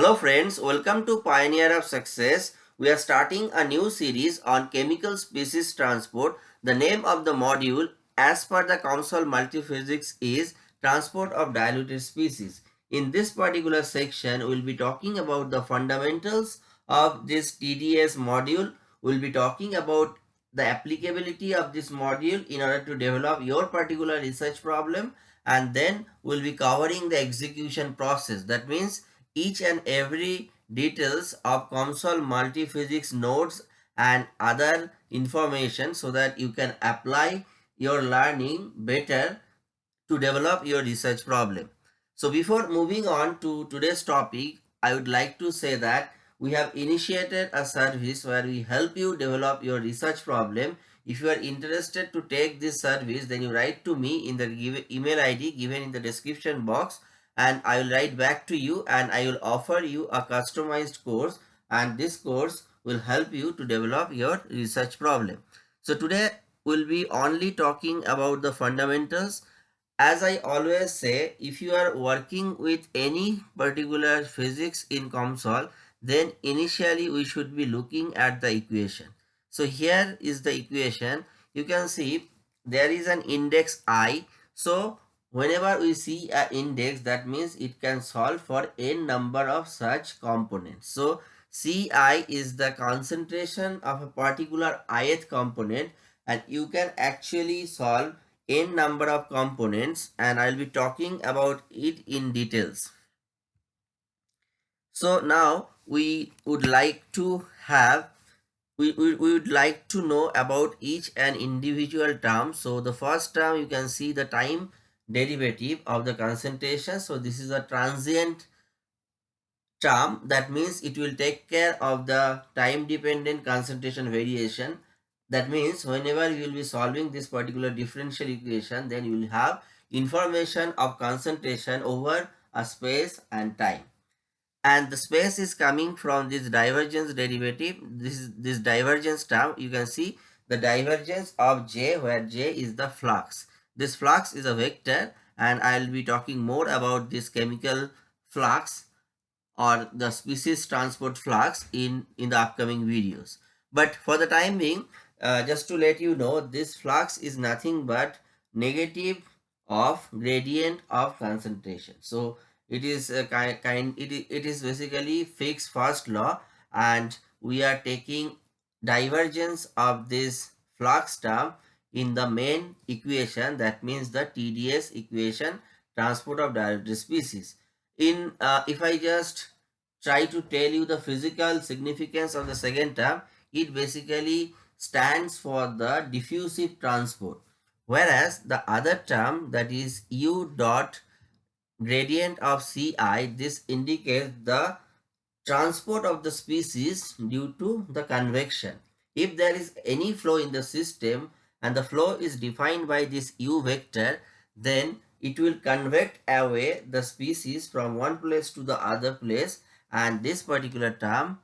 Hello friends, welcome to Pioneer of Success. We are starting a new series on chemical species transport. The name of the module as per the COMSOL Multiphysics is Transport of Diluted Species. In this particular section, we will be talking about the fundamentals of this TDS module. We will be talking about the applicability of this module in order to develop your particular research problem and then we'll be covering the execution process. That means each and every details of COMSOL multiphysics nodes and other information so that you can apply your learning better to develop your research problem. So before moving on to today's topic, I would like to say that we have initiated a service where we help you develop your research problem. If you are interested to take this service, then you write to me in the email ID given in the description box and I will write back to you and I will offer you a customized course and this course will help you to develop your research problem. So today we'll be only talking about the fundamentals. As I always say, if you are working with any particular physics in COMSOL, then initially we should be looking at the equation. So here is the equation. You can see there is an index i. So whenever we see an index that means it can solve for n number of such components. So Ci is the concentration of a particular ith component and you can actually solve n number of components and I'll be talking about it in details. So now we would like to have we, we, we would like to know about each and individual term so the first term you can see the time derivative of the concentration. So this is a transient term. That means it will take care of the time dependent concentration variation. That means whenever you will be solving this particular differential equation then you will have information of concentration over a space and time. And the space is coming from this divergence derivative. This is this divergence term. You can see the divergence of j where j is the flux this flux is a vector and i'll be talking more about this chemical flux or the species transport flux in in the upcoming videos. But for the time being uh, just to let you know this flux is nothing but negative of gradient of concentration. So it is a kind, kind it, it is basically Fick's first law and we are taking divergence of this flux term in the main equation that means the TDS equation transport of diluted species. In uh, if I just try to tell you the physical significance of the second term it basically stands for the diffusive transport whereas the other term that is U dot gradient of Ci, this indicates the transport of the species due to the convection. If there is any flow in the system and the flow is defined by this u vector, then it will convect away the species from one place to the other place and this particular term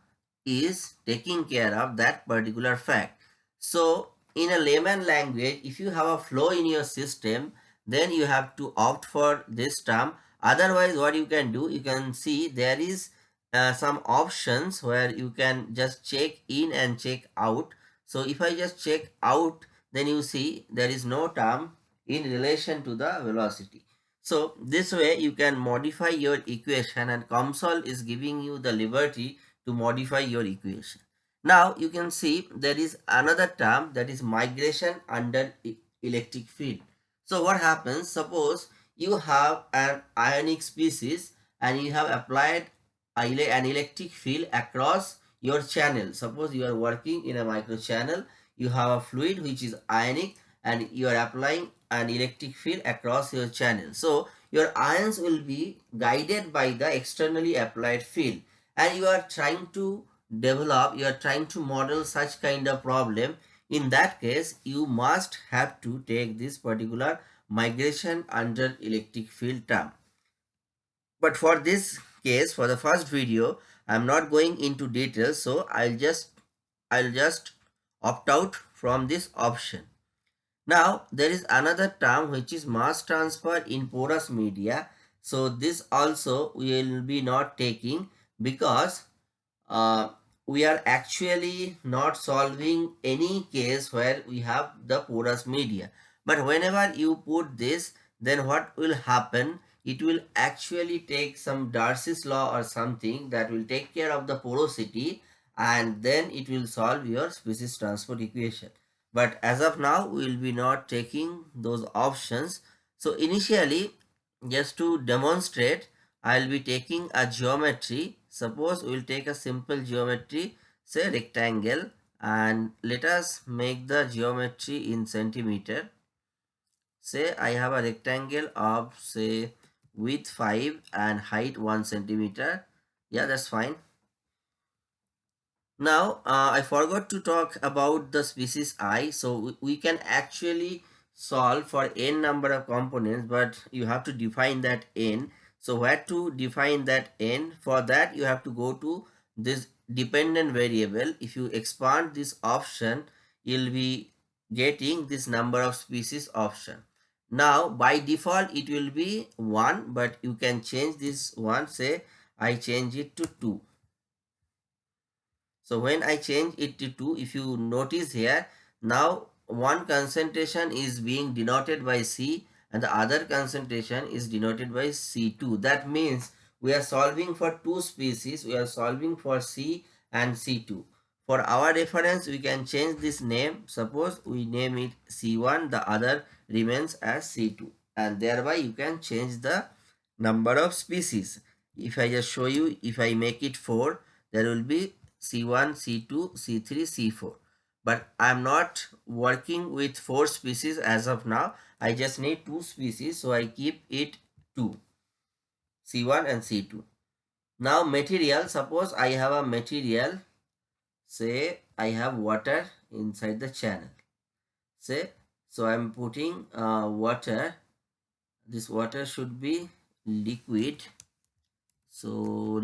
is taking care of that particular fact. So in a layman language, if you have a flow in your system, then you have to opt for this term otherwise what you can do you can see there is uh, some options where you can just check in and check out so if i just check out then you see there is no term in relation to the velocity. So this way you can modify your equation and COMSOL is giving you the liberty to modify your equation. Now you can see there is another term that is migration under electric field. So what happens? Suppose you have an ionic species and you have applied an electric field across your channel. Suppose you are working in a micro channel, you have a fluid which is ionic and you are applying an electric field across your channel. So your ions will be guided by the externally applied field and you are trying to develop, you are trying to model such kind of problem. In that case, you must have to take this particular migration under electric field term. But for this case, for the first video, I'm not going into details, so I'll just I'll just opt out from this option. Now, there is another term which is mass transfer in porous media. So, this also we will be not taking because uh, we are actually not solving any case where we have the porous media. But whenever you put this, then what will happen? It will actually take some Darcy's law or something that will take care of the porosity and then it will solve your species transport equation. But as of now, we will be not taking those options. So initially, just to demonstrate, I will be taking a geometry Suppose we will take a simple geometry, say rectangle and let us make the geometry in centimeter. Say I have a rectangle of say width 5 and height 1 centimeter. Yeah, that's fine. Now, uh, I forgot to talk about the species i. So, we, can actually solve for n number of components, but you have to define that n. So where to define that n? For that you have to go to this dependent variable. If you expand this option, you'll be getting this number of species option. Now by default it will be 1 but you can change this one say I change it to 2. So when I change it to 2 if you notice here now one concentration is being denoted by C and the other concentration is denoted by C2. That means we are solving for two species. We are solving for C and C2. For our reference, we can change this name. Suppose we name it C1, the other remains as C2. And thereby you can change the number of species. If I just show you, if I make it 4, there will be C1, C2, C3, C4 but I'm not working with four species as of now. I just need two species, so I keep it 2, C1 and C2. Now material, suppose I have a material, say I have water inside the channel. Say, so I'm putting uh, water, this water should be liquid. So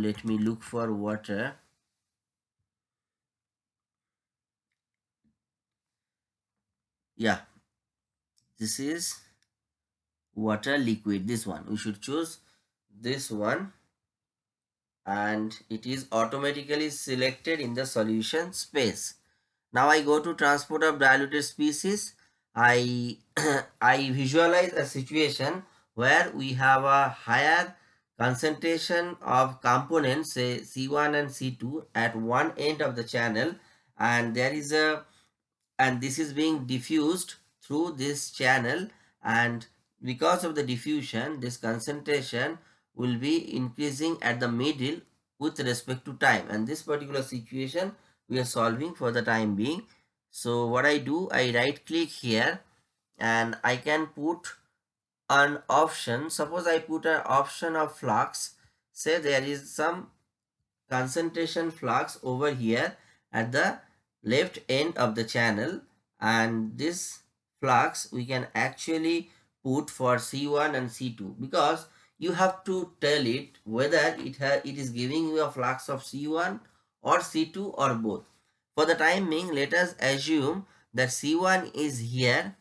let me look for water. Yeah. This is water liquid this one. We should choose this one. And it is automatically selected in the solution space. Now i go to transport of diluted species. I i visualize a situation where we have a higher concentration of components say c1 and c2 at one end of the channel. And there is a and this is being diffused through this channel. And because of the diffusion this concentration will be increasing at the middle with respect to time. And this particular situation we are solving for the time being. So what i do i right click here and i can put an option. Suppose i put an option of flux. Say there is some concentration flux over here at the left end of the channel and this flux we can actually put for C1 and C2 because you have to tell it whether it, it is giving you a flux of C1 or C2 or both. For the time being, let us assume that C1 is here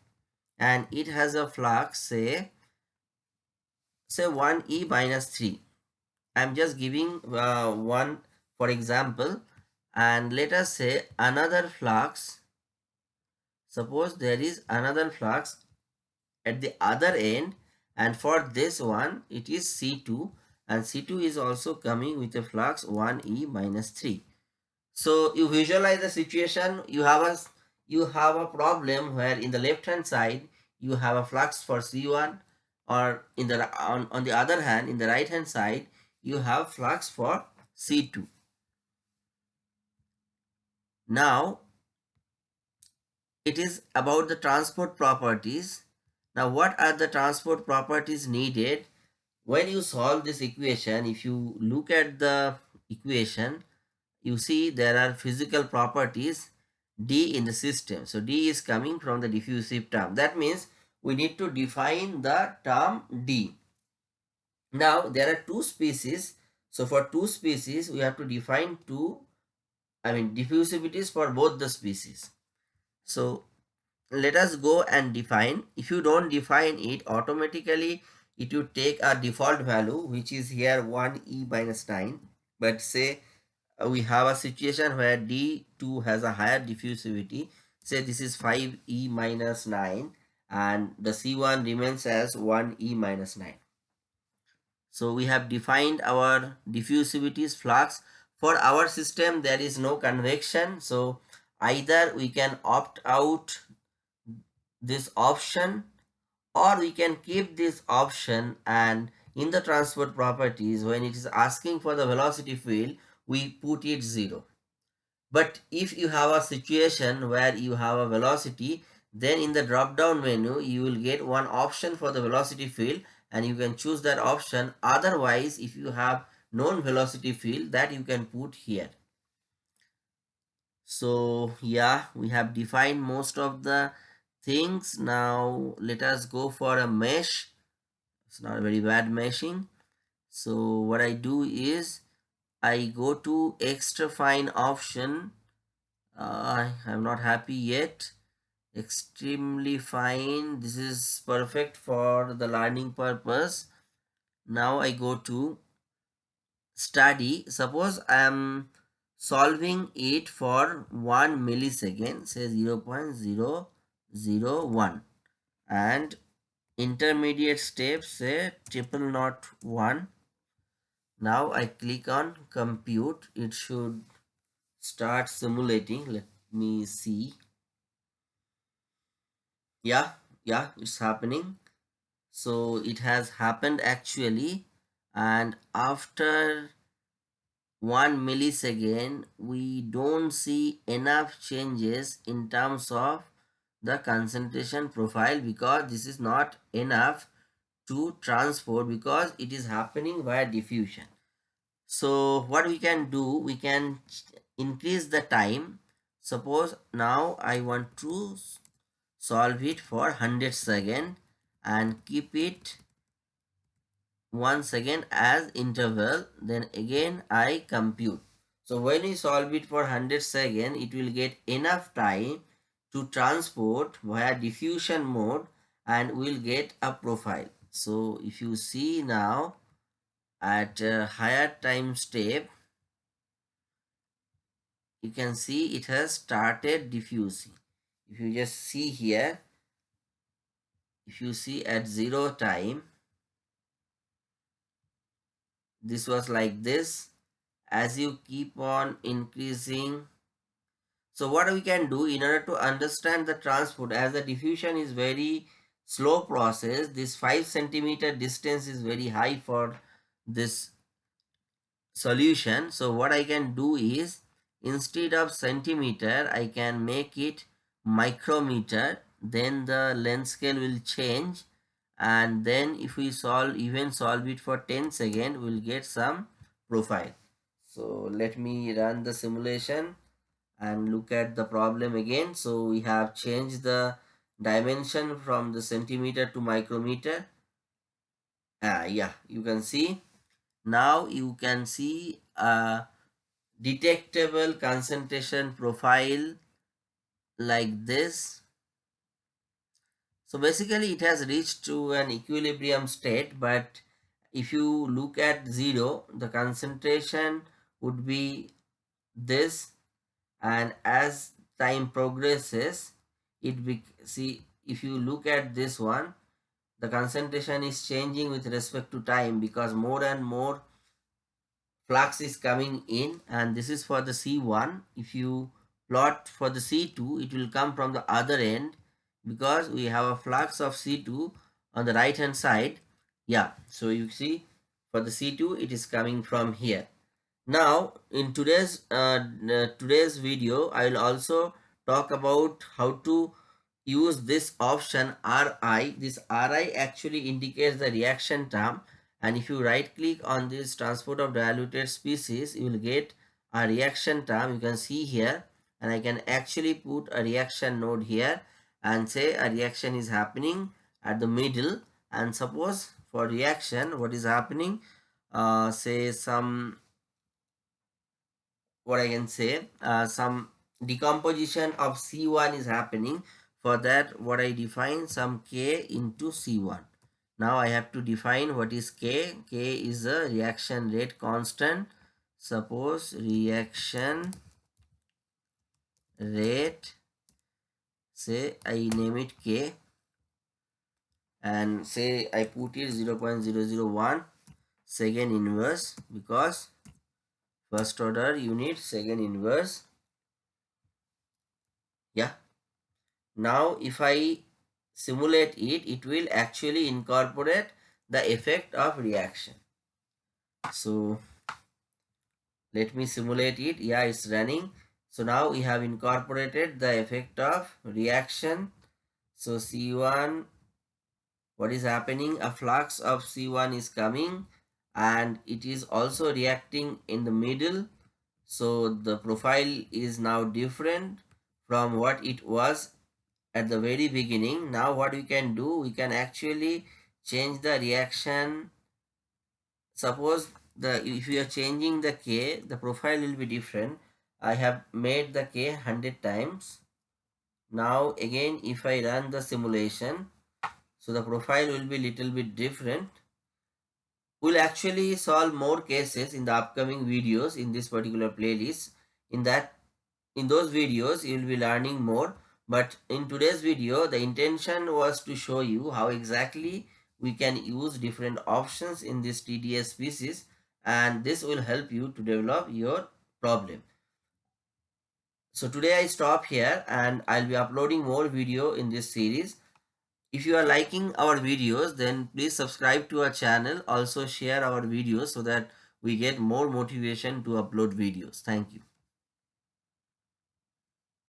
and it has a flux say say 1e minus 3. I'm just giving uh, one for example and let us say another flux. Suppose there is another flux at the other end and for this one it is C2 and C2 is also coming with a flux 1e minus 3 so you visualize the situation. You have a you have a problem where in the left hand side you have a flux for C1 or in the on, on the other hand in the right hand side you have flux for C2 now, it is about the transport properties. Now, what are the transport properties needed? When you solve this equation, if you look at the equation, you see there are physical properties D in the system. So, D is coming from the diffusive term. That means we need to define the term D. Now, there are two species. So, for two species, we have to define two I mean diffusivities for both the species. So let us go and define. If you don't define it, automatically it will take a default value which is here 1 e minus 9. but say uh, we have a situation where D2 has a higher diffusivity say this is 5e minus 9 and the C1 remains as 1e minus 9 so we have defined our diffusivities flux for our system there is no convection. So either we can opt out this option or we can keep this option. And in the transport properties when it is asking for the velocity field we put it 0 but if you have a situation where you have a velocity then in the drop down menu you will get one option for the velocity field and you can choose that option. Otherwise if you have known velocity field that you can put here. So yeah we have defined most of the things. Now let us go for a mesh. It's not a very bad meshing. So what I do is I go to extra fine option. Uh, I'm not happy yet. Extremely fine. This is perfect for the learning purpose. Now I go to study suppose I am solving it for 1 millisecond say 0 0.001 and intermediate steps say triple not 1 now I click on compute. It should start simulating. Let me see. Yeah yeah it's happening. So it has happened actually and after one millisecond we don't see enough changes in terms of the concentration profile because this is not enough to transport because it is happening via diffusion. So what we can do we can increase the time. Suppose now i want to solve it for 100 second and keep it one second as interval then again i compute. So when we solve it for 100 second it will get enough time to transport via diffusion mode and we'll get a profile. So if you see now at higher time step you can see it has started diffusing. If you just see here if you see at zero time this was like this. As you keep on increasing so what we can do in order to understand the transport as the diffusion is very slow process this 5 centimeter distance is very high for this solution. So what I can do is instead of centimeter I can make it micrometer. Then the length scale will change and then if we solve even solve it for 10 seconds we'll get some profile. So let me run the simulation and look at the problem again. So we have changed the dimension from the centimeter to micrometer. Ah yeah you can see. Now you can see a detectable concentration profile like this so basically it has reached to an equilibrium state but if you look at zero the concentration would be this and as time progresses it be see if you look at this one the concentration is changing with respect to time because more and more flux is coming in and this is for the C1 if you plot for the C2 it will come from the other end because we have a flux of C2 on the right hand side. Yeah so you see for the C2 it is coming from here. Now in today's uh, today's video I will also talk about how to use this option RI this RI actually indicates the reaction term and if you right click on this transport of diluted species you will get a reaction term. You can see here and I can actually put a reaction node here and say a reaction is happening at the middle. And suppose for reaction what is happening? Uh, say some what I can say uh, some decomposition of C1 is happening. For that what I define some K into C1 now I have to define what is K. K is a reaction rate constant. Suppose reaction rate say I name it K and say I put it 0 0.001 second inverse because first order unit second inverse. Yeah. Now if I simulate it it will actually incorporate the effect of reaction. So let me simulate it. Yeah it's running so now we have incorporated the effect of reaction. So c1 what is happening? A flux of c1 is coming and it is also reacting in the middle. So the profile is now different from what it was at the very beginning. Now what we can do we can actually change the reaction. Suppose the if you are changing the k the profile will be different i have made the k 100 times. Now again if i run the simulation so the profile will be little bit different. We'll actually solve more cases in the upcoming videos in this particular playlist. In that in those videos you will be learning more. But in today's video the intention was to show you how exactly we can use different options in this TDS species and this will help you to develop your problem. So today I stop here and I'll be uploading more video in this series. If you are liking our videos then please subscribe to our channel also share our videos so that we get more motivation to upload videos. Thank you.